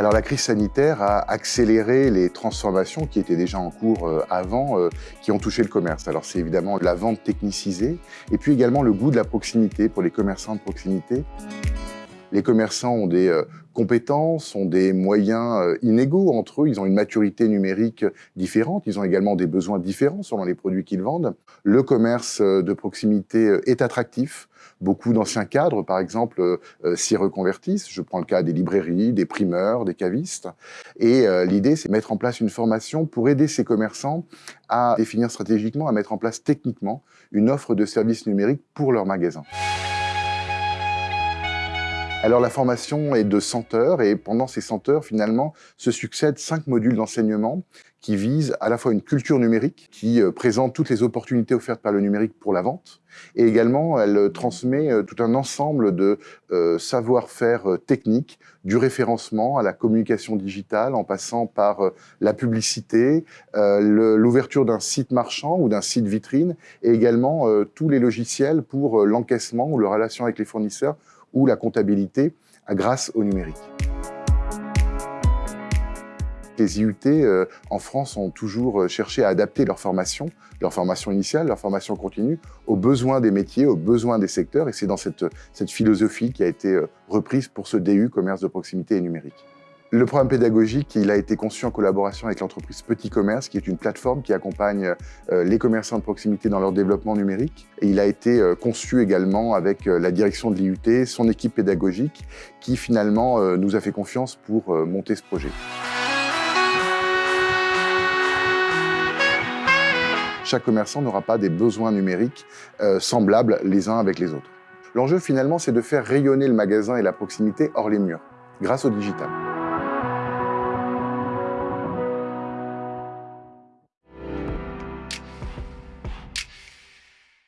Alors la crise sanitaire a accéléré les transformations qui étaient déjà en cours euh, avant, euh, qui ont touché le commerce. Alors c'est évidemment la vente technicisée et puis également le goût de la proximité pour les commerçants de proximité. Les commerçants ont des euh, compétences, ont des moyens euh, inégaux entre eux, ils ont une maturité numérique différente, ils ont également des besoins différents selon les produits qu'ils vendent. Le commerce euh, de proximité est attractif, Beaucoup d'anciens cadres, par exemple, s'y reconvertissent. Je prends le cas des librairies, des primeurs, des cavistes. Et l'idée, c'est de mettre en place une formation pour aider ces commerçants à définir stratégiquement, à mettre en place techniquement une offre de services numériques pour leurs magasins. Alors la formation est de 100 heures et pendant ces 100 heures, finalement, se succèdent cinq modules d'enseignement qui visent à la fois une culture numérique, qui euh, présente toutes les opportunités offertes par le numérique pour la vente, et également elle euh, transmet euh, tout un ensemble de savoir-faire techniques, du référencement à la communication digitale, en passant par la publicité, l'ouverture d'un site marchand ou d'un site vitrine, et également tous les logiciels pour l'encaissement ou la relation avec les fournisseurs ou la comptabilité grâce au numérique. Les IUT euh, en France ont toujours euh, cherché à adapter leur formation, leur formation initiale, leur formation continue, aux besoins des métiers, aux besoins des secteurs, et c'est dans cette, cette philosophie qui a été euh, reprise pour ce DU, commerce de proximité et numérique. Le programme pédagogique, il a été conçu en collaboration avec l'entreprise Petit Commerce, qui est une plateforme qui accompagne euh, les commerçants de proximité dans leur développement numérique. Et il a été euh, conçu également avec euh, la direction de l'IUT, son équipe pédagogique, qui finalement nous a fait confiance pour monter ce projet. Chaque commerçant n'aura pas des besoins numériques semblables les uns avec les autres. L'enjeu finalement, c'est de faire rayonner le magasin et la proximité hors les murs, grâce au digital.